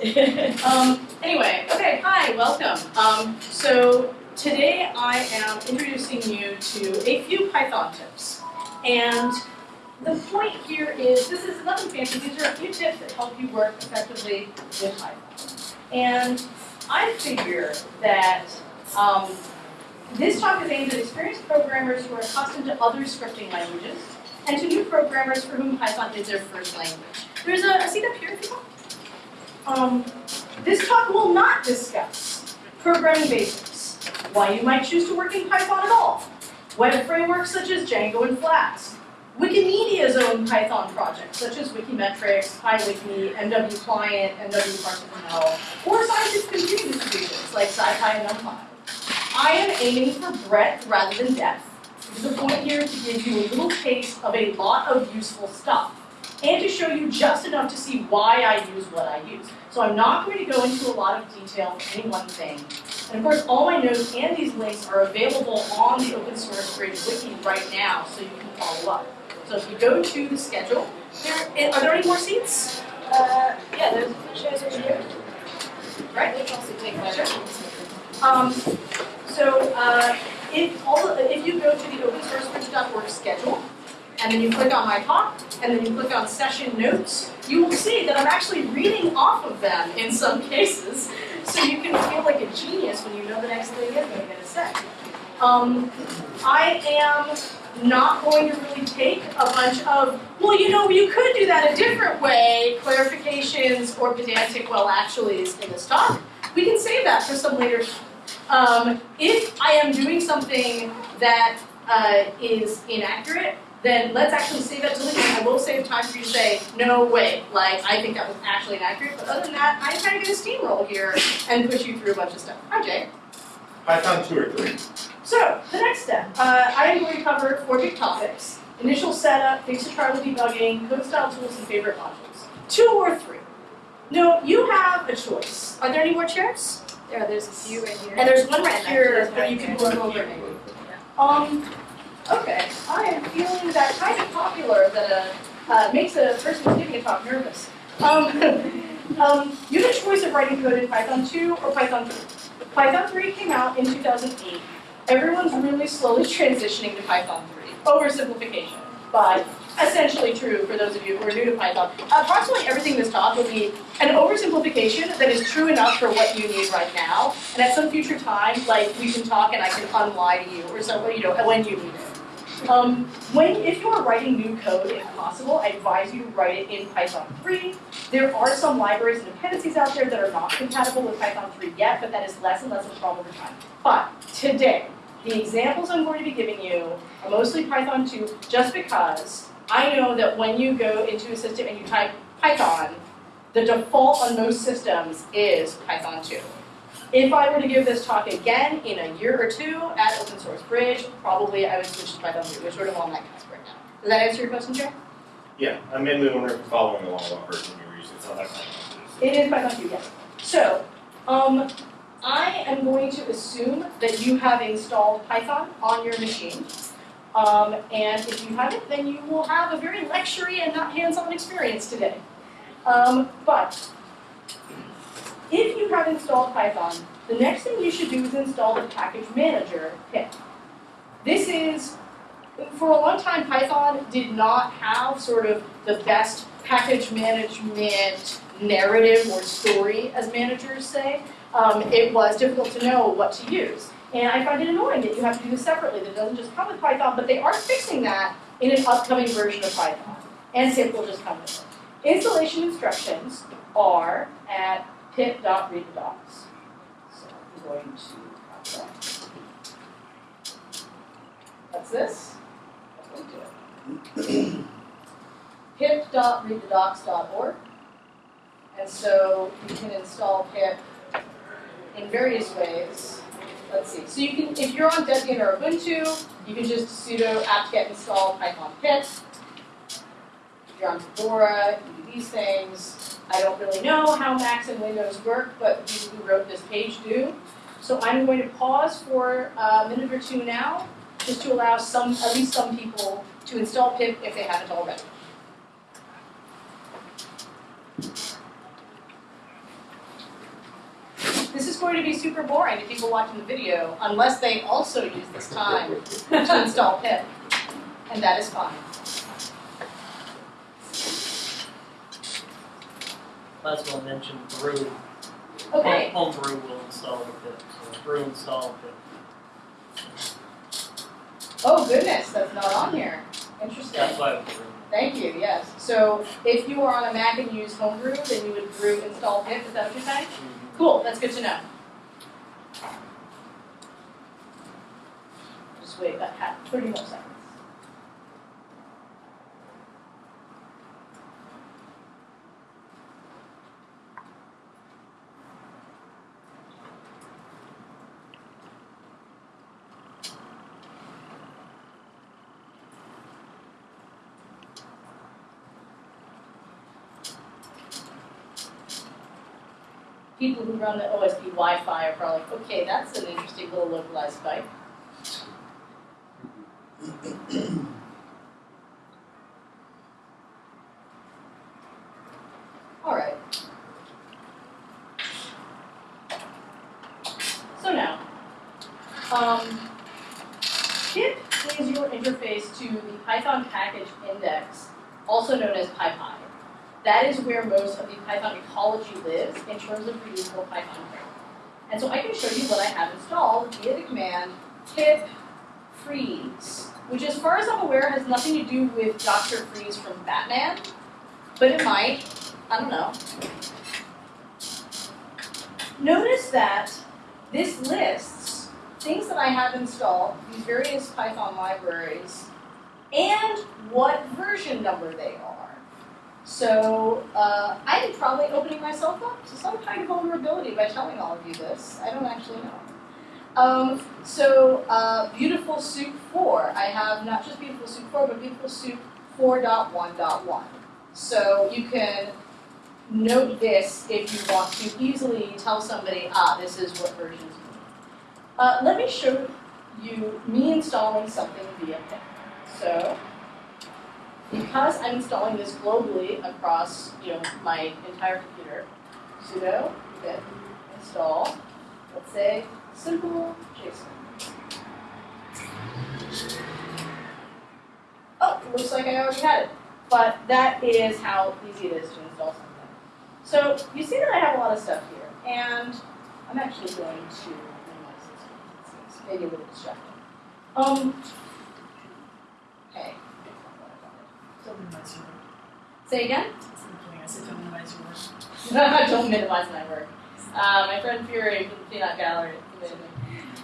um, anyway, okay, hi, welcome. Um, so today I am introducing you to a few Python tips. And the point here is, this is nothing fancy, these are a few tips that help you work effectively with Python. And I figure that um, this talk is aimed at experienced programmers who are accustomed to other scripting languages, and to new programmers for whom Python is their first language. There's a, a seat up here if you want. Um, this talk will not discuss programming basics, why you might choose to work in Python at all, web frameworks such as Django and Flask, Wikimedia's own Python projects such as Wikimetrics, PyWiki, MW Client, MW or scientific computing distributions like SciPy and NumPy. I am aiming for breadth rather than depth. The point here to give you a little taste of a lot of useful stuff and to show you just enough to see why I use what I use. So I'm not going to go into a lot of detail on any one thing. And of course, all my notes and these links are available on the open source Bridge wiki right now, so you can follow up. So if you go to the schedule, there, eh, are there any more seats? Uh, yeah, there's a few chairs over here. Right? They can also take my Um, so uh, if, all, if you go to the opensourcebridge.org schedule, and then you click on my talk, and then you click on session notes, you will see that I'm actually reading off of them in some cases, so you can feel like a genius when you know the next thing is going to say. Um, I am not going to really take a bunch of, well, you know, you could do that a different way, clarifications or pedantic well actuallys in this talk. We can save that for some later um, if I am doing something that uh, is inaccurate, then let's actually save that to later. I will save time for you to say, no, way. like, I think that was actually inaccurate. But other than that, I'm kind of going to steamroll here and push you through a bunch of stuff. Hi, Jay. Python 2 or 3. So, the next step. Uh, I am going to cover four big topics. Initial setup, fix to trial debugging, code style tools, and favorite modules. Two or three. No, you have a choice. Are there any more chairs? Yeah, there's a few right here. And there's one right here there's that you can here. go over maybe. Um, okay, I am feeling that kind of popular that uh, uh, makes a person giving a talk nervous. Um, um, you have a choice of writing code in Python 2 or Python 3. Python 3 came out in 2008. Everyone's really slowly transitioning to Python 3. Oversimplification, but essentially true for those of you who are new to Python. Approximately everything in this talk will be an oversimplification that is true enough for what you need right now, and at some future time, like we can talk and I can unlie to you, or so you know when you need it. Um, when if you are writing new code, if possible, I advise you to write it in Python 3. There are some libraries and dependencies out there that are not compatible with Python 3 yet, but that is less and less of a problem over time. But today, the examples I'm going to be giving you are mostly Python 2, just because I know that when you go into a system and you type Python, the default on most systems is Python 2. If I were to give this talk again in a year or two at Open Source Bridge, probably I would switch to Python 3. We're sort of on that cusp right now. Does that answer your question, Jay? Yeah, I'm mainly wondering if you're following along what version you're using. It's not that kind It is Python 2, yes. So, um, I am going to assume that you have installed Python on your machine. Um, and if you haven't, then you will have a very lectury and not hands-on experience today. Um, but if you have installed Python, the next thing you should do is install the package manager pip. This is, for a long time, Python did not have sort of the best package management narrative or story, as managers say. Um, it was difficult to know what to use. And I find it annoying that you have to do this separately, that it doesn't just come with Python, but they are fixing that in an upcoming version of Python. And pip will just come with it. Installation instructions are at pip.readthedocs. So I'm going to that. That's this. That's what we do. pip.readthedocs.org. And so you can install pip in various ways. Let's see. So you can, if you're on Debian or Ubuntu, you can just sudo apt-get install python pip. If you're on Fedora, you do these things. I don't really know how Macs and Windows work, but people who wrote this page do. So I'm going to pause for a minute or two now, just to allow some, at least some people, to install pip if they haven't already. this is going to be super boring to people watching the video unless they also use this time to install pip, and that is fine. Might as well mention brew. Okay, Home brew will install the pip, so brew install pip. oh goodness, that's not on here, interesting. That's why it's brew. Thank you, yes. So if you are on a Mac and use Homebrew, then you would brew install pip, is that what you're saying? Mm-hmm. Cool, that's good to know. Just wait about half, thirty more seconds. People who run the OSB Wi-Fi are probably like, okay, that's an interesting little localized spike. All right. So now, um, pip is your interface to the Python package index, also known as PyPI. That is where most of the Python ecology lives in terms of reusable Python code. And so I can show you what I have installed via the command pip freeze, which as far as I'm aware has nothing to do with Dr. Freeze from Batman, but it might, I don't know. Notice that this lists things that I have installed, these various Python libraries, and what version number they are. So uh, I'm probably opening myself up to some kind of vulnerability by telling all of you this. I don't actually know. Um, so uh, Beautiful Soup 4, I have not just Beautiful Soup 4, but Beautiful Soup 4.1.1. So you can note this if you want to easily tell somebody, ah, this is what versions mean. Uh, let me show you me installing something via pip. So because I'm installing this globally across, you know, my entire computer, sudo pip install, let's say, simple JSON. Oh, looks like I already had it. But that is how easy it is to install something. So you see that I have a lot of stuff here, and I'm actually going to minimize this. Maybe a little distracting. Um, okay. Don't minimize your work. Say again? I said don't minimize your work. Don't minimize my work. Uh, my friend Fury from the Peanut Gallery.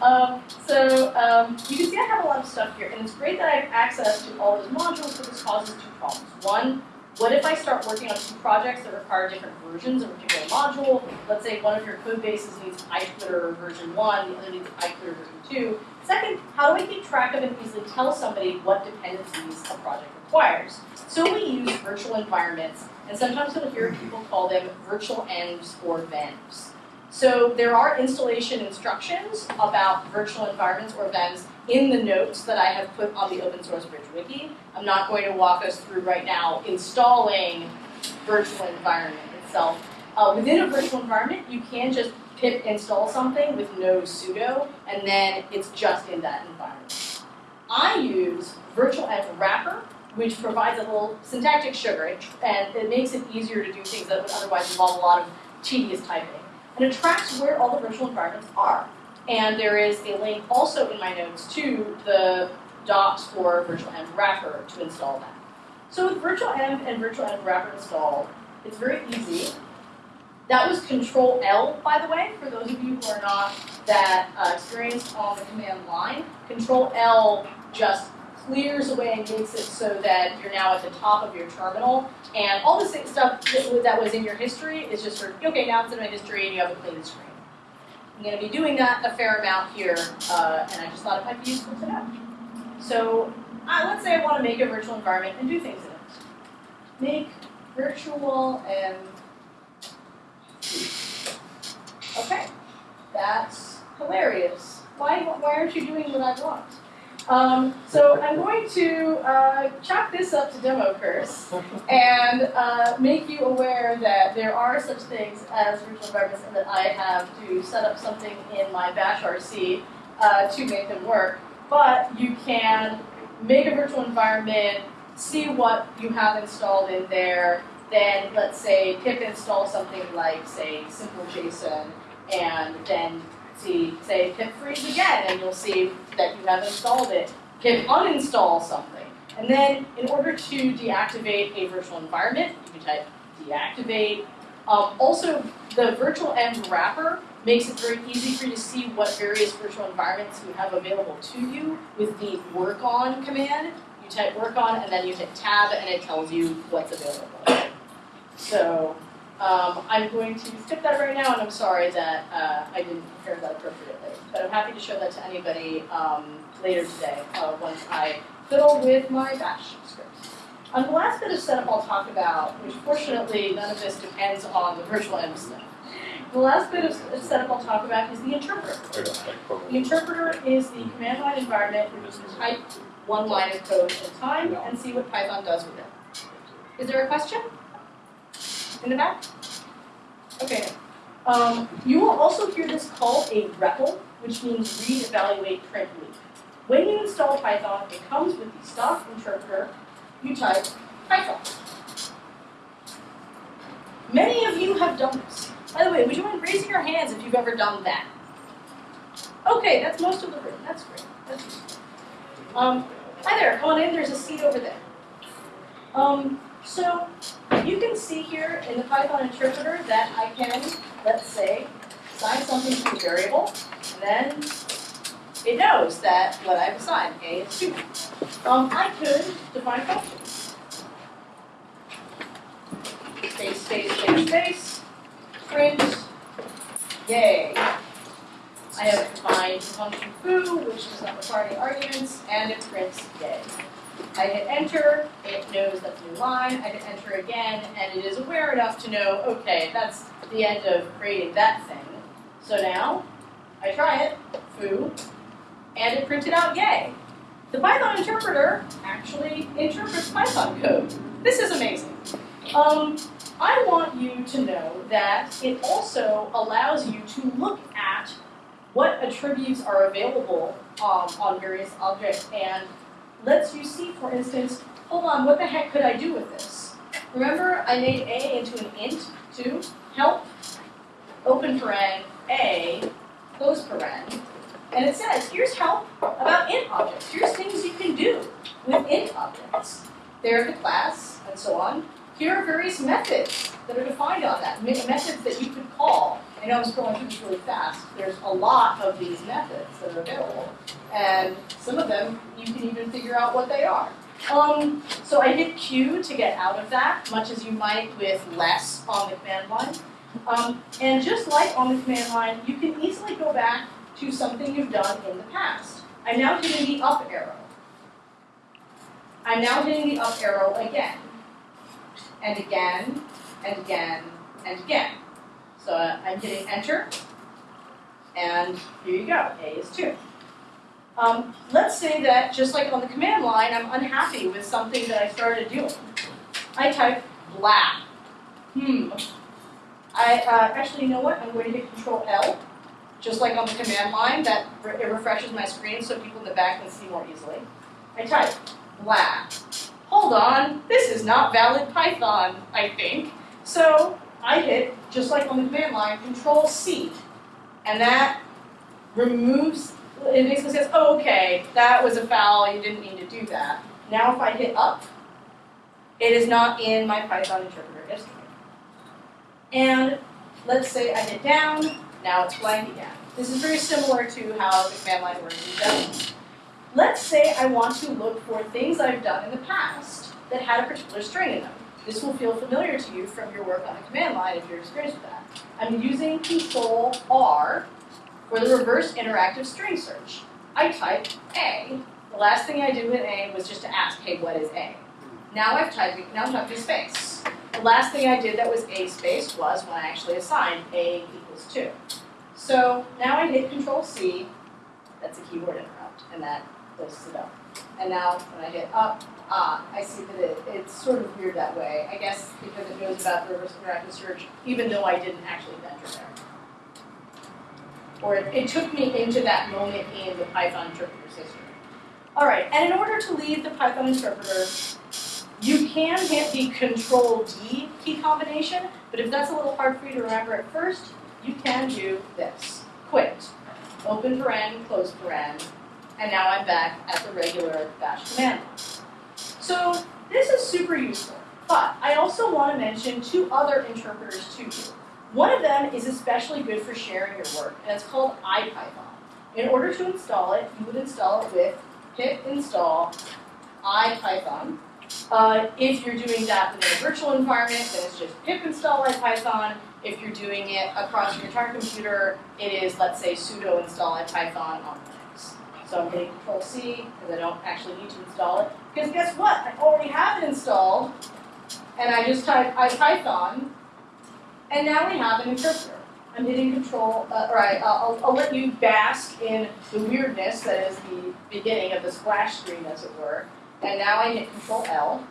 Um, so um, you can see I have a lot of stuff here, and it's great that I have access to all those modules, but this causes two problems. One, what if I start working on two projects that require different versions of a particular module? Let's say one of your code bases needs PyTwitter version 1, the other needs PyTwitter version 2. Second, how do I keep track of and easily tell somebody what dependencies a project requires? So we use virtual environments, and sometimes you'll hear people call them virtual envs or venvs. So there are installation instructions about virtual environments or venvs in the notes that I have put on the open source bridge wiki. I'm not going to walk us through right now installing virtual environment itself. Uh, within a virtual environment, you can just pip install something with no sudo, and then it's just in that environment. I use virtual env wrapper, which provides a little syntactic sugar, and it makes it easier to do things that would otherwise involve a lot of tedious typing. And it tracks where all the virtual environments are. And there is a link also in my notes to the docs for virtual env wrapper to install that. So with virtualenv and virtual env wrapper installed, it's very easy. That was Control L, by the way, for those of you who are not that uh, experienced on the command line. Control L just clears away and makes it so that you're now at the top of your terminal, and all the same stuff that, was in your history is just sort of, okay, now it's in my history and you have a clean screen. I'm going to be doing that a fair amount here, uh, and I just thought it might be useful to know. So uh, let's say I want to make a virtual environment and do things in it. Make virtual and Okay, that's hilarious. Why, why aren't you doing what I want? Um, so I'm going to uh, chalk this up to demo curse and uh, make you aware that there are such things as virtual environments and that I have to set up something in my bash RC uh, to make them work. But you can make a virtual environment, see what you have installed in there, then let's say pip install something like say simple JSON and then see say pip freeze again and you'll see that you have installed it. can uninstall something. And then in order to deactivate a virtual environment, you can type deactivate. Um, also, the virtual env wrapper makes it very easy for you to see what various virtual environments you have available to you with the work on command. You type work on and then you hit tab and it tells you what's available. So um, I'm going to skip that right now and I'm sorry that uh, I didn't prepare that appropriately. But I'm happy to show that to anybody um, later today uh, once I fiddle with my bash script. On the last bit of setup I'll talk about, which fortunately none of this depends on the virtual env stuff. The last bit of setup I'll talk about is the interpreter. The interpreter is the command line environment where you can type one line of code at a time and see what Python does with it. Is there a question? In the back? Okay. Um, you will also hear this called a REPL, which means read, evaluate, print, loop. When you install Python, it comes with the stock interpreter. You type Python. Many of you have done this. By the way, would you mind raising your hands if you've ever done that? Okay, that's most of the room. That's great. That's. Um, hi there, come on in. There's a seat over there. Um, so you can see here in the Python interpreter that I can, let's say, assign something to a variable, and then it knows that what I've assigned, A is 2. Um, I could define functions. Space, space, space, space, print, yay. I have defined function foo, which does not require any arguments, and it prints yay. I hit enter, it knows that's a new line, I hit enter again, and it is aware enough to know, okay, that's the end of creating that thing. So now, I try it, foo, and it printed out yay. The Python interpreter actually interprets Python code. This is amazing. Um, I want you to know that it also allows you to look at what attributes are available um, on various objects and lets you see, for instance, hold on, what the heck could I do with this? Remember I made A into an int to help open paren A, close paren, and it says, here's help about int objects. Here's things you can do with int objects. There's the class, and so on. Here are various methods that are defined on that, methods that you could call. I know I'm scrolling through this really fast. There's a lot of these methods that are available. And some of them, you can even figure out what they are. Um, so I hit Q to get out of that, much as you might with less on the command line. Um, and just like on the command line, you can easily go back to something you've done in the past. I'm now hitting the up arrow. I'm now hitting the up arrow again, and again, and again, and again. So uh, I'm hitting enter, and here you go, A is 2. Um, let's say that, just like on the command line, I'm unhappy with something that I started doing. I type blah. Hmm. I, uh, actually, you know what? I'm going to hit Control L, just like on the command line, that re it refreshes my screen so people in the back can see more easily. I type blah. Hold on, this is not valid Python, I think. So I hit, just like on the command line, Control C, and that removes, it basically says, oh, okay, that was a foul, you didn't mean to do that. Now if I hit up, it is not in my Python interpreter history. And let's say I hit down, now it's blank again. This is very similar to how the command line works in general. Let's say I want to look for things I've done in the past that had a particular string in them. This will feel familiar to you from your work on the command line if you're experienced with that. I'm using Control R for the reverse interactive string search. I type A. The last thing I did with A was just to ask, hey, what is A? Now I've typed, now I'm typing space. The last thing I did that was A space was when I actually assigned A equals 2. So now I hit Control C, that's a keyboard interrupt, and that places to go. And now when I hit up, ah, I see that it, it's sort of weird that way. I guess because it knows about the reverse interactive search, even though I didn't actually enter there. Or it, it took me into that moment in the Python interpreter's history. All right, and in order to leave the Python interpreter, you can hit the Control D key combination, but if that's a little hard for you to remember at first, you can do this. Quit. Open paren, close paren, and now I'm back at the regular bash command. So this is super useful, but I also want to mention two other interpreters to you. One of them is especially good for sharing your work, and it's called IPython. In order to install it, you would install it with pip install IPython. Uh, if you're doing that within a virtual environment, then it's just pip install IPython. If you're doing it across your entire computer, it is, let's say, sudo install IPython on. So I'm hitting Control C because I don't actually need to install it. Because guess what? I already have it installed, and I just type I IPython, and now we have an interpreter. I'm hitting Control, uh, or I, I'll, I'll let you bask in the weirdness that is the beginning of the splash screen, as it were. And now I hit Control L.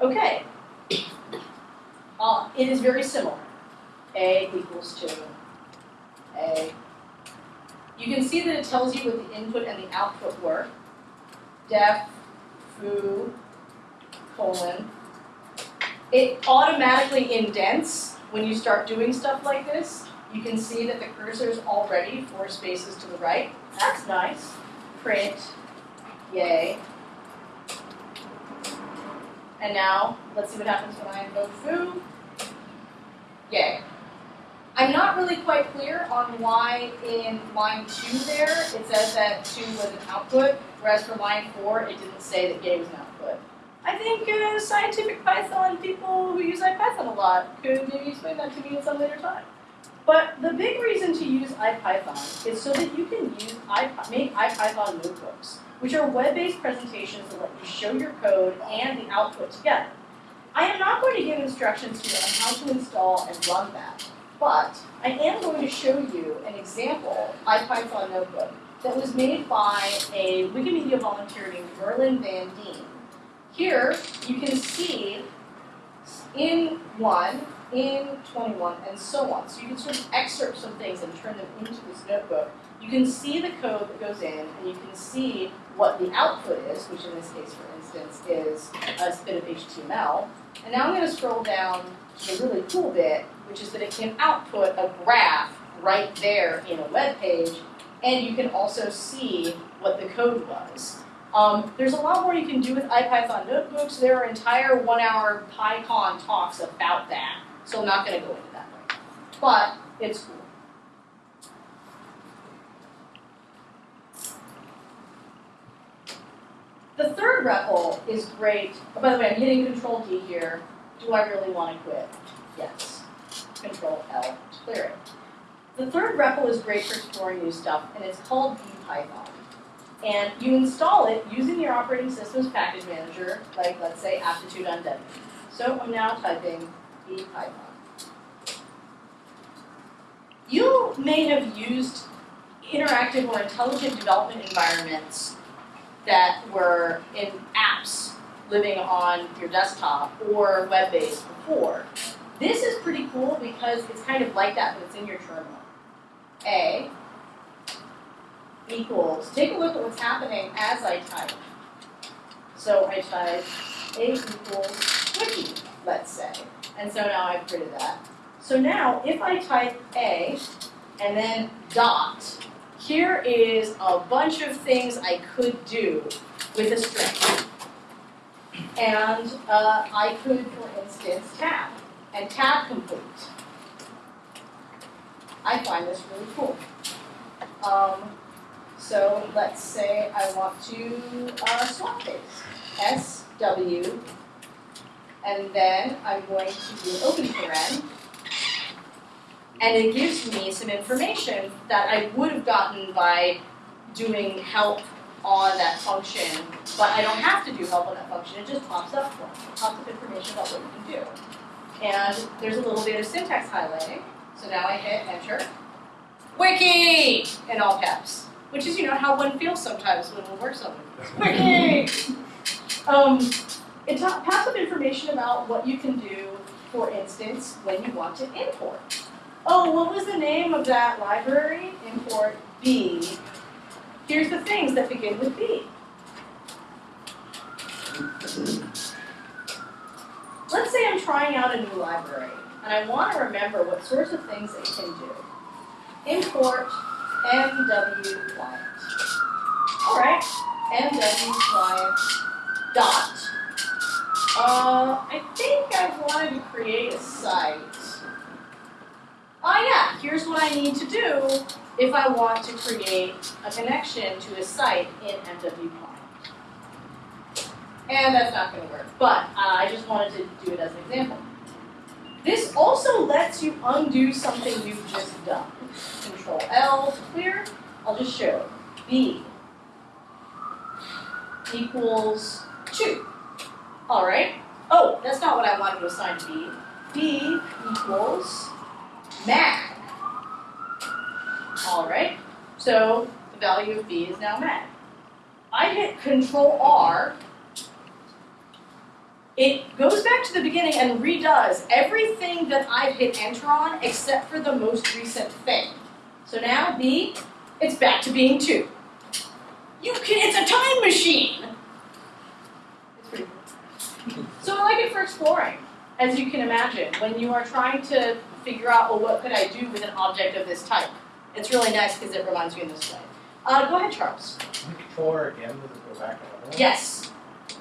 Okay. Uh, it is very similar. A equals to A. You can see that it tells you what the input and the output were. Def, foo, colon. It automatically indents when you start doing stuff like this. You can see that the cursor is already four spaces to the right. That's nice. Print, yay. And now, let's see what happens when I invoke foo. Yay. I'm not really quite clear on why in line two there, it says that two was an output, whereas for line four, it didn't say that yay was an output. I think uh, scientific Python people who use IPython a lot could maybe explain that to me at some later time. But the big reason to use IPython is so that you can use make IPython notebooks, which are web-based presentations that let you show your code and the output together. I am not going to give instructions here on how to install and run that, but I am going to show you an example IPython notebook that was made by a Wikimedia volunteer named Merlin Van Dien. Here, you can see in one, in 21, and so on. So you can sort of excerpt some things and turn them into this notebook. You can see the code that goes in, and you can see what the output is, which in this case, for instance, is a bit of HTML. And now I'm going to scroll down to the really cool bit, which is that it can output a graph right there in a web page, and you can also see what the code was. Um, there's a lot more you can do with IPython notebooks. There are entire one-hour PyCon talks about that, so I'm not going to go into that. But it's cool. The third REPL is great. Oh, by the way, I'm hitting Control D here. Do I really want to quit? Yes. Control L to clear it. The third REPL is great for exploring new stuff, and it's called BPython. And you install it using your operating system's package manager, like let's say aptitude undead. So I'm now typing BPython. You may have used interactive or intelligent development environments that were in apps living on your desktop or web-based before. This is pretty cool because it's kind of like that, but it's in your terminal. A equals, take a look at what's happening as I type. So I type A equals wiki, let's say. And so now I've created that. So now if I type A and then dot, here is a bunch of things I could do with a string. And uh, I could, for instance, tab and tab complete. I find this really cool. Um, so let's say I want to uh, swap these. S, W, and then I'm going to do open paren. And it gives me some information that I would have gotten by doing help on that function, but I don't have to do help on that function, it just pops up for me. It pops up information about what you can do. And there's a little bit of syntax highlighting, so now I hit enter. Wiki! In all caps. which is, you know, how one feels sometimes when one works on them. Yay! Um, it's a passive information about what you can do, for instance, when you want to import. Oh, what was the name of that library? Import B. Here's the things that begin with B. Let's say I'm trying out a new library, and I want to remember what sorts of things it can do. Import MW client. Alright, MW client dot. Uh, I think I wanted to create a site. Oh yeah, here's what I need to do if I want to create a connection to a site in MW. And that's not going to work, but uh, I just wanted to do it as an example. This also lets you undo something you've just done. Control L to clear. I'll just show B equals 2. All right. Oh, that's not what I wanted to assign to B. B equals mag. All right. So the value of B is now mag. I hit Control R. It goes back to the beginning and redoes everything that I've hit enter on except for the most recent thing. So now B, it's back to being 2. You can, it's a time machine! It's pretty cool. So I like it for exploring, as you can imagine, when you are trying to figure out, well, what could I do with an object of this type? It's really nice because it reminds you in this way. Uh, go ahead, Charles. Can you control R again, does it go back another one? Yes.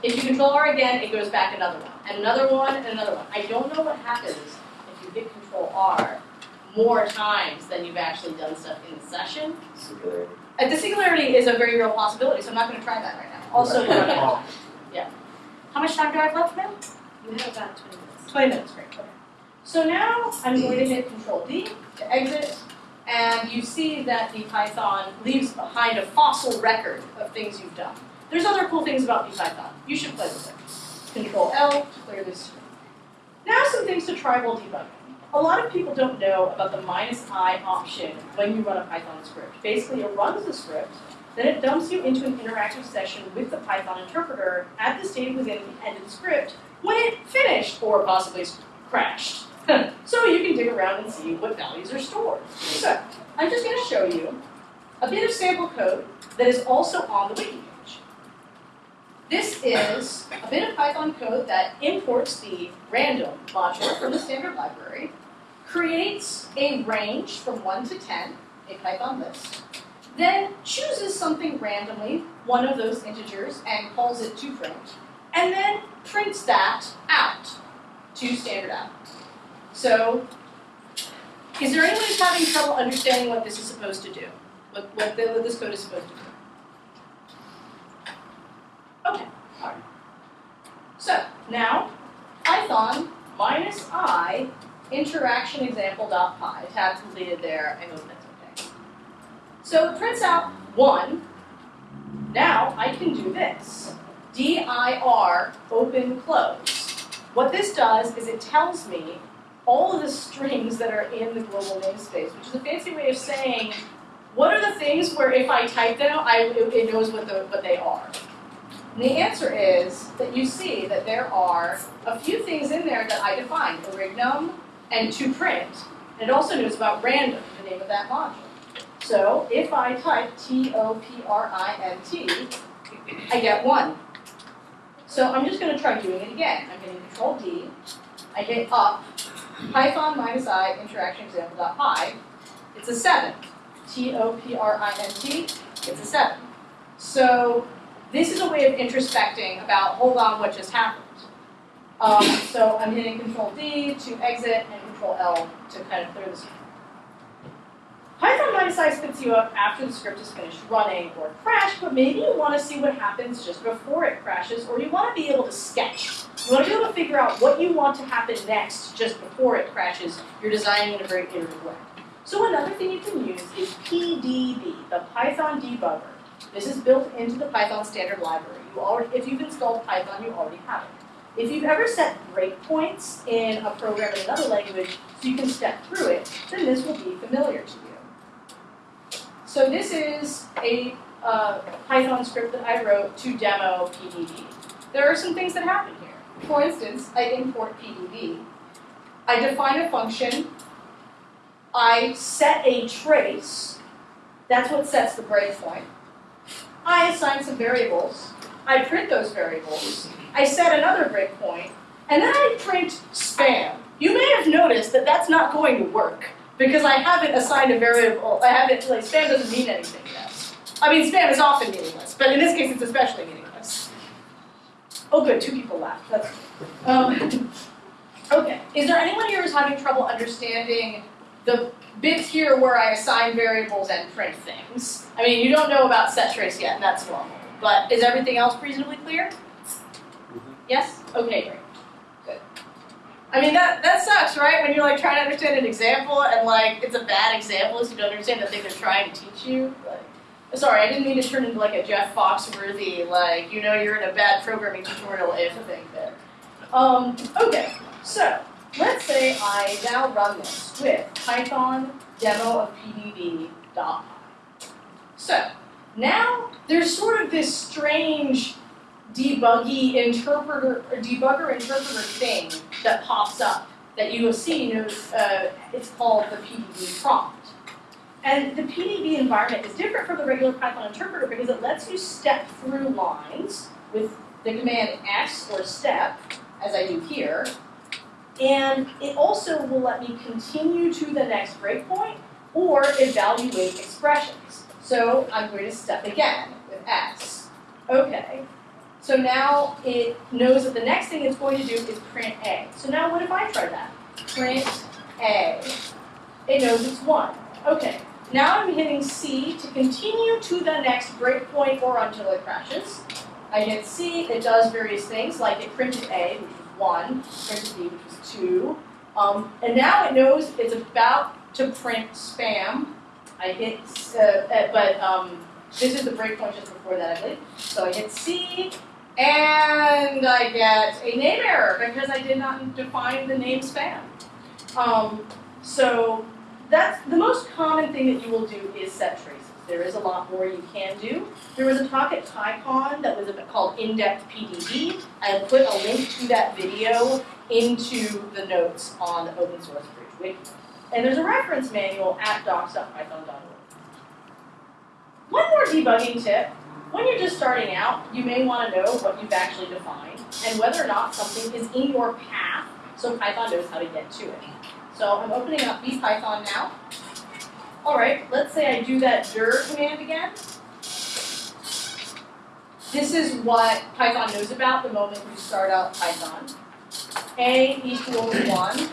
If you control R again, it goes back another one, and another one, and another one. I don't know what happens if you hit control R more times than you've actually done stuff in the session. Singularity. Uh, the singularity is a very real possibility, so I'm not going to try that right now. Also, we're running out of time. Yeah. How much time do I have left, now? You have about twenty minutes. 20 minutes, great. Okay. So now I'm going to hit Control D to exit, and you see that the Python leaves behind a fossil record of things you've done. There's other cool things about Python. You should play with it. Control L to clear this screen. Now some things to try while debugging. A lot of people don't know about the minus i option when you run a Python script. Basically, it runs the script, then it dumps you into an interactive session with the Python interpreter at the state within the end of the script when it finished or possibly crashed. so you can dig around and see what values are stored. So I'm just going to show you a bit of sample code that is also on the wiki page. This is a bit of Python code that imports the random module from the standard library, creates a range from 1 to 10, a Python list, then chooses something randomly, one of those integers, and calls it to print, and then prints that out to standard out. So, is there anyone who's having trouble understanding what this is supposed to do? What, what, the, what this code is supposed to do? Okay, alright. So, now, Python minus i interaction example.py, tab completed there, I hope that's okay. So it prints out one. Now I can do this. dir open close. What this does is it tells me all of the strings that are in the global namespace, which is a fancy way of saying what are the things where if I type them, I, it knows what, the, what they are. And the answer is that you see that there are a few things in there that I defined, orignum and to print. And it also knows about random, the name of that module. So if I type T-O-P-R-I-N-T, I get one. So I'm just going to try doing it again. I'm hitting Control D. I hit up, Python minus i interaction example dot py. It's a seven. T-O-P-R-I-N-T. It's a seven. So this is a way of introspecting about, hold on, what just happened. Um, so I'm hitting Control D to exit and Control L to kind of clear the screen. Minus i spits you up after the script is finished running or crashed, but maybe you want to see what happens just before it crashes, or you want to be able to sketch. You want to be able to figure out what you want to happen next just before it crashes. You're designing in a very iterative way. So another thing you can use is PDB, the Python debugger. This is built into the Python standard library. You already, if you've installed Python, you already have it. If you've ever set breakpoints in a program in another language so you can step through it, then this will be familiar to you. So this is a uh, Python script that I wrote to demo PDB. There are some things that happen here. For instance, I import PDB. I define a function. I set a trace. That's what sets the breakpoint. I assign some variables. I print those variables. I set another breakpoint. And then I print spam. You may have noticed that that's not going to work because I haven't assigned a variable. I haven't, like, spam doesn't mean anything yet. I mean, spam is often meaningless, but in this case it's especially meaningless. Oh good, two people laughed, that's. Um, okay, is there anyone here who's having trouble understanding the bits here where I assign variables and print things? I mean, you don't know about set trace yet, and that's normal, but is everything else reasonably clear? Yes? Okay, great. I mean, that, that sucks, right? When you're like trying to understand an example and like it's a bad example so you don't understand the thing they're trying to teach you. Like, sorry, I didn't mean to turn into like a Jeff Foxworthy, like, you know, you're in a bad programming tutorial if thing there. Um, okay, so let's say I now run this with Python demo of pdb.py. So now there's sort of this strange debuggy interpreter or debugger interpreter thing that pops up that you will see you know, uh, it's called the PDB prompt. And the PDB environment is different from the regular Python interpreter because it lets you step through lines with the command S or step, as I do here, and it also will let me continue to the next breakpoint or evaluate expressions. So I'm going to step again with S. Okay, so now it knows that the next thing it's going to do is print A. So now what if I try that? Print A. It knows it's 1. Okay, now I'm hitting C to continue to the next breakpoint or until it crashes. I hit C, it does various things, like it printed A, which was 1, printed B, which was 2. Um, and now it knows it's about to print spam. I hit, uh, uh, but um, this is the breakpoint just before that, I believe. So I hit C, and I get a name error because I did not define the name spam. Um, so that's the most common thing that you will do is set traces. There is a lot more you can do. There was a talk at PyCon that was called In-Depth PDB. I put a link to that video into the notes on the open source bridge wiki. And there's a reference manual at docs.python.org. One more debugging tip. When you're just starting out, you may want to know what you've actually defined and whether or not something is in your path so Python knows how to get to it. So I'm opening up Python now. All right, let's say I do that dir command again. This is what Python knows about the moment you start out Python. A equals 1,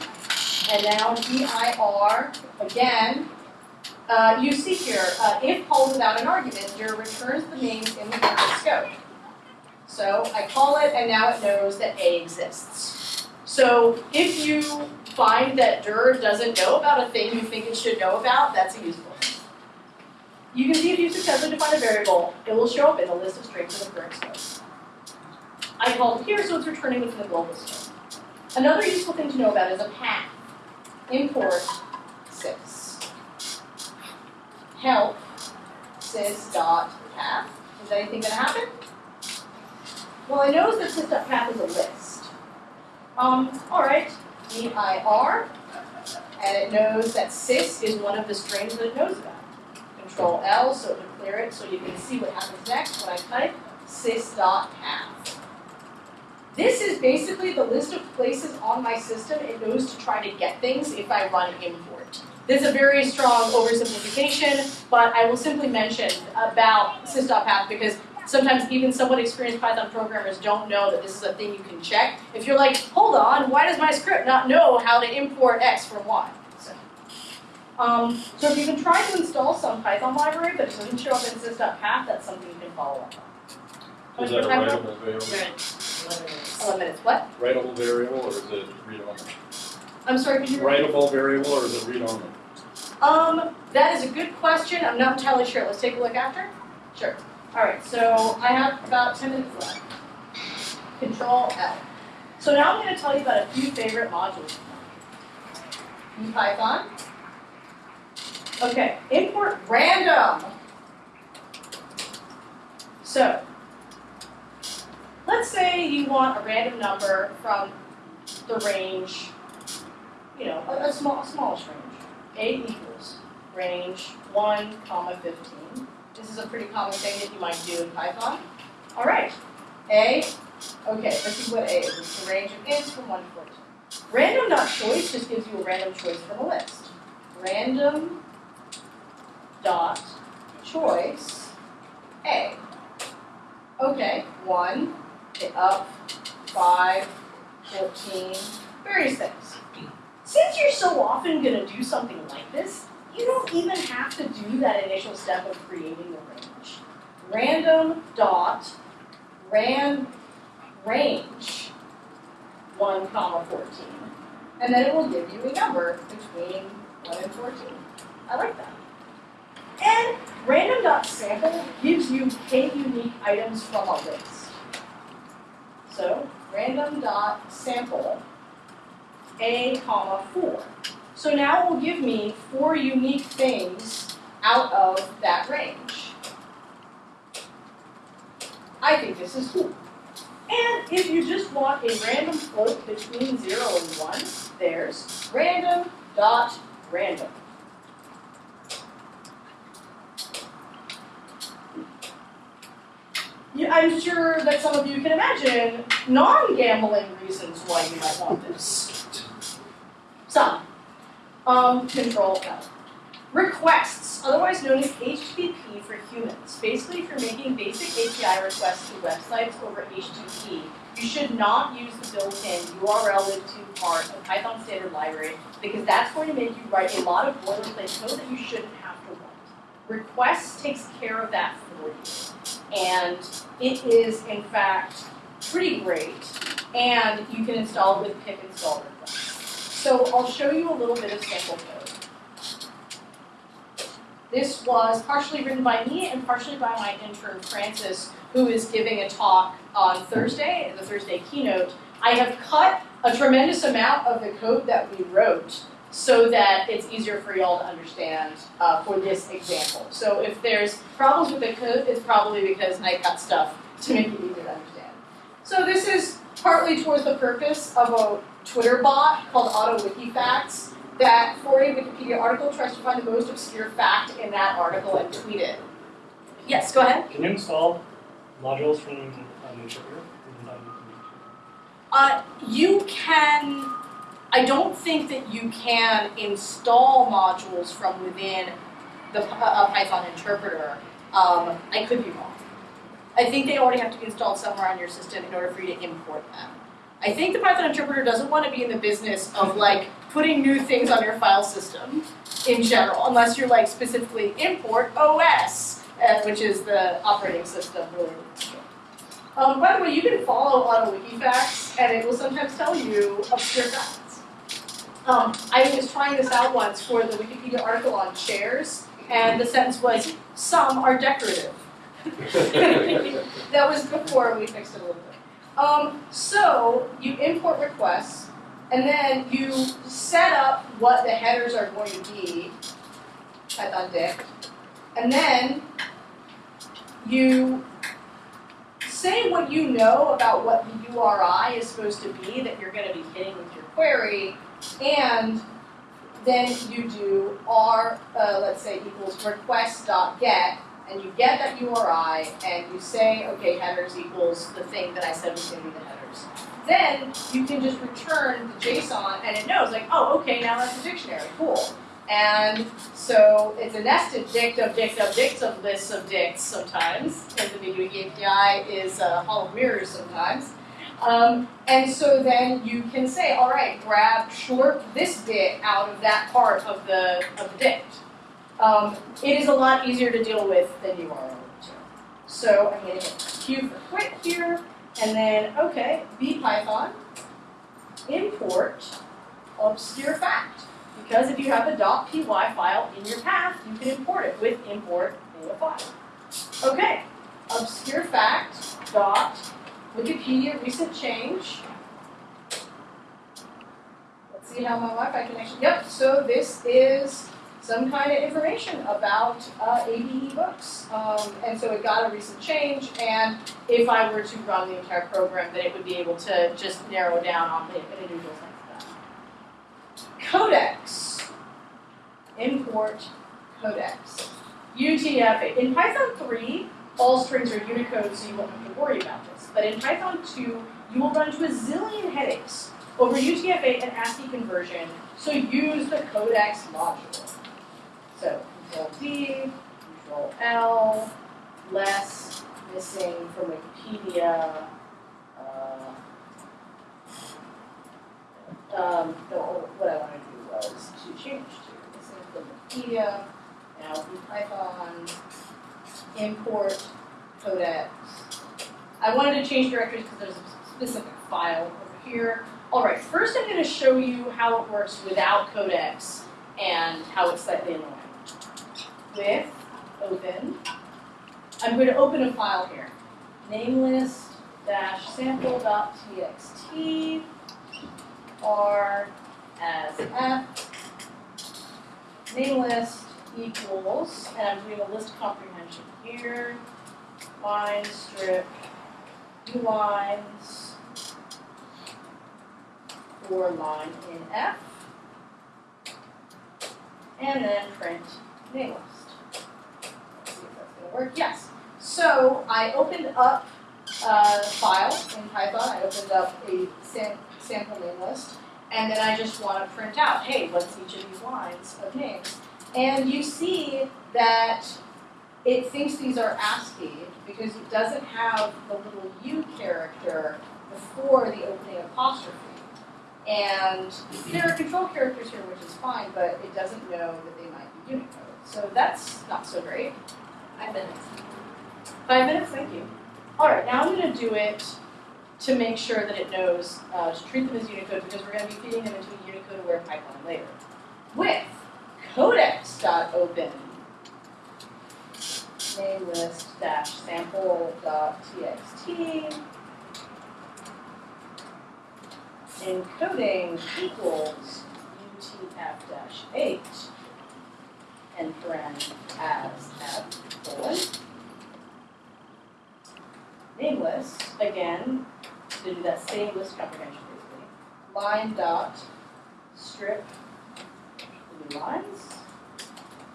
and now dir, again, uh, you see here, uh, if called without an argument, dir returns the names in the current scope. So I call it, and now it knows that A exists. So if you find that dir doesn't know about a thing you think it should know about, that's a useful thing. You can see if you successfully define a variable, it will show up in the list of strings in the current scope. I called here, so it's returning within the global scope. Another useful thing to know about is a path. Import sys. Help sys dot path. Is anything going to happen? Well, I notice that sys dot path is a list. Um, all right, dir, and it knows that sys is one of the strings that it knows about. Control L so to clear it so you can see what happens next when I type sys.path. This is basically the list of places on my system it knows to try to get things if I run import. This is a very strong oversimplification, but I will simply mention about sys.path because sometimes even somewhat experienced Python programmers don't know that this is a thing you can check. If you're like, hold on, why does my script not know how to import X from Y? So, um, so if you've been trying to install some Python library but it doesn't show up in sys.path, that's something you can follow up on. Is that a writable variable? Eleven minutes, what? Writable variable or is it read only? I'm sorry, could you repeat? Writable variable or is it read only? Um, that is a good question. I'm not entirely sure. Let's take a look after. Sure. All right. So I have about 10 minutes left. Control L. So now I'm going to tell you about a few favorite modules. In Python. Okay, import random. So, let's say you want a random number from the range, you know, a, a small, smallish range. A equals range one comma fifteen. This is a pretty common thing that you might do in Python. All right, A, okay, let's see what A is. It's the range of ints from one to fourteen. Random dot choice just gives you a random choice from a list. Random dot choice A. Okay, one, okay, up, five, fourteen, various things. Since you're so often gonna do something like this, you don't even have to do that initial step of creating the range. Random dot ran range one comma fourteen. And then it will give you a number between one and fourteen. I like that. And random dot sample gives you k unique items from a list. So random dot sample a comma four. So now it will give me four unique things out of that range. I think this is cool. And if you just want a random float between zero and one, there's random dot random. I'm sure that some of you can imagine non-gambling reasons why you might want this. Some. Um, control F. Requests, otherwise known as HTTP for humans. Basically, if you're making basic API requests to websites over HTTP, you should not use the built-in urllib2 part of Python standard library because that's going to make you write a lot of boilerplate code that you shouldn't have to write. Requests takes care of that for you. And it is, in fact, pretty great. And you can install it with pip install requests. So I'll show you a little bit of sample code. This was partially written by me and partially by my intern Francis, who is giving a talk on Thursday, the Thursday keynote. I have cut a tremendous amount of the code that we wrote so that it's easier for y'all to understand uh, for this example. So if there's problems with the code, it's probably because I cut stuff to make it easier to understand. So this is partly towards the purpose of a Twitter bot called AutoWikiFacts that for a Wikipedia article tries to find the most obscure fact in that article and tweet it. Yes, go ahead. Can you install modules from an interpreter? Uh, you can, I don't think that you can install modules from within the uh, Python interpreter. Um, I could be wrong. I think they already have to be installed somewhere on your system in order for you to import them. I think the Python interpreter doesn't want to be in the business of like putting new things on your file system in general, unless you're like specifically import OS, uh, which is the operating system really. Um, by the way, you can follow AutoWikiFacts, and it will sometimes tell you obscure facts. Um, I was trying this out once for the Wikipedia article on chairs, and the sentence was, "Some are decorative." that was before we fixed it a little bit. Um, so you import requests, and then you set up what the headers are going to be, Python dict, and then you say what you know about what the URI is supposed to be that you're going to be hitting with your query, and then you do r, uh, let's say, equals request.get, and you get that URI, and you say, okay, headers equals the thing that I said was going to be the headers. Then you can just return the JSON, and it knows, like, oh, okay, now that's a dictionary, cool. And so it's a nested dict of dict of dicts of lists of dicts sometimes, because the Big API is a hall of mirrors sometimes. Um, and so then you can say, all right, grab short this bit out of that part of the of the dict. Um, it is a lot easier to deal with than you are. So I'm going to hit Q for quit here, and then okay, bpython import obscure fact. Because if you have a .py file in your path, you can import it with import data file. Okay, obscure fact dot Wikipedia recent change. Let's see how my Wi-Fi connection. Yep. So this is some kind of information about uh, AbeBooks. Um, and so it got a recent change, and if I were to run the entire program, then it would be able to just narrow down on the individuals like that. Codecs. Import codecs. UTF-8. In Python 3, all strings are Unicode, so you won't have to worry about this. But in Python 2, you will run into a zillion headaches over UTF-8 and ASCII conversion, so use the codecs module. So Control D, Control L, less, missing from Wikipedia. Uh, um, what I wanted to do was to change to missing from Wikipedia, now do Python, import codecs. I wanted to change directories because there's a specific file over here. Alright, first I'm going to show you how it works without codecs and how it's slightly annoying. With open, I'm going to open a file here. Namelist dash sample.txt r as f. Namelist equals, and I'm doing a list comprehension here, line strip, new lines, for line in F, and then print list. Let's see if that's gonna work, yes. So I opened up a file in Python, I opened up a sam- sample name list, and then I just wanna print out, hey, what's each of these lines of names? And you see that it thinks these are ASCII because it doesn't have the little U character before the opening apostrophe. And there are control characters here, which is fine, but it doesn't know that they might be Unicode. So that's not so great. Five minutes. Five minutes, thank you. All right, now I'm going to do it to make sure that it knows uh, to treat them as Unicode because we're going to be feeding them into a Unicode aware pipeline later. With codecs.open namelist dash sample dot txt encoding equals utf dash eight and paren as f colon nameless again to do that same list comprehension basically line dot strip new lines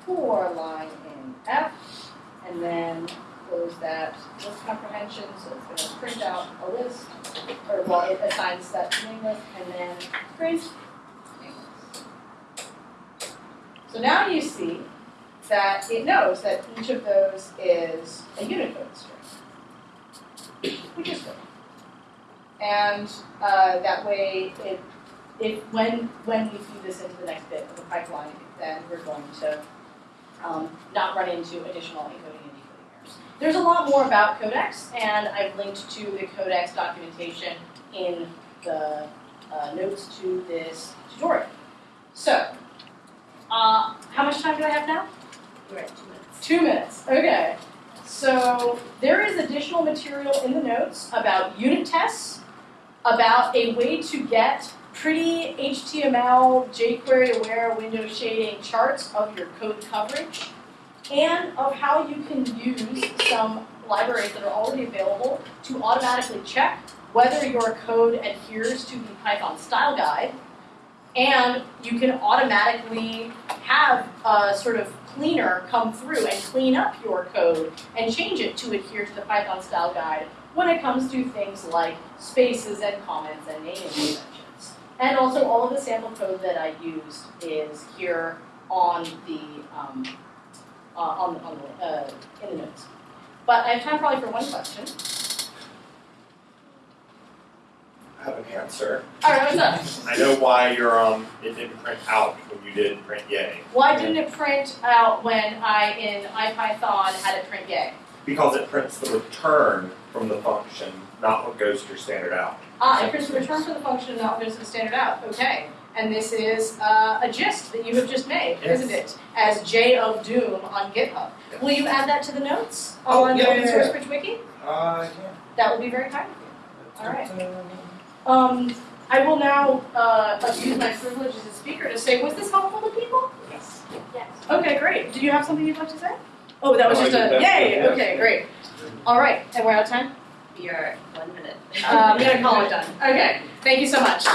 for line in f and then close that list comprehension, so it's gonna print out a list, or well, it assigns that to name list, and then print name. So now you see that it knows that each of those is a Unicode string, which is good. And uh, that way, it, it, when, when we feed this into the next bit of the pipeline, then we're going to um, not run into additional encoding and decoding errors. There's a lot more about Codecs, and I've linked to the Codecs documentation in the uh, notes to this tutorial. So, uh, how much time do I have now? Two minutes. Two minutes, okay. So there is additional material in the notes about unit tests, about a way to get pretty HTML, jQuery aware window shading charts of your code coverage, and of how you can use some libraries that are already available to automatically check whether your code adheres to the Python style guide, and you can automatically have a sort of cleaner come through and clean up your code and change it to adhere to the Python style guide when it comes to things like spaces and comments and naming conventions. And also all of the sample code that I used is here on the, um, uh, on, on the, uh, in the notes. But I have time probably for one question. I have an answer. All right, what's up? I know why your um it didn't print out when you did print yay. Why didn't it print out when I, in IPython, had it print yay? Because it prints the return from the function, not what goes to your standard out. Ah, it prints the return from the function, not what goes to the standard out, okay. And this is uh, a gist that you have just made, Yes. isn't it? As J of Doom on GitHub. Yes. Will you add that to the notes Oh, on the yeah, Open yeah, Source yeah. Bridge Wiki? Uh, yeah. That would be very kind of you. All right. Um, I will now uh, my privilege as a speaker to say, was this helpful to people? Yes. Yes. Okay, great. Did you have something you'd like to say? Oh, that was oh, just a yay. Okay, great. All right, and we're out of time. We are one minute. Um, I'm gonna call it done. Okay. Thank you so much.